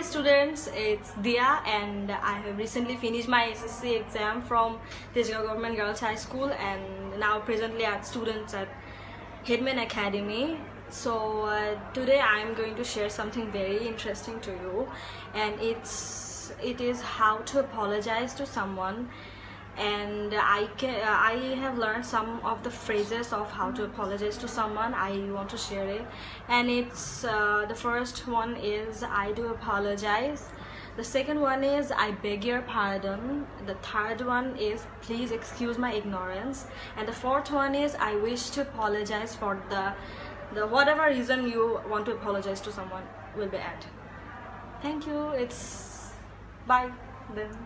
Hi students, it's Dia and I have recently finished my SSC exam from Tejgaon Government Girls High School and now presently at students at Headman Academy. So uh, today I am going to share something very interesting to you and it's it is how to apologize to someone and I can I have learned some of the phrases of how to apologize to someone. I want to share it. And it's uh, the first one is I do apologize. The second one is I beg your pardon. The third one is please excuse my ignorance. And the fourth one is I wish to apologize for the the whatever reason you want to apologize to someone will be at thank you. It's bye then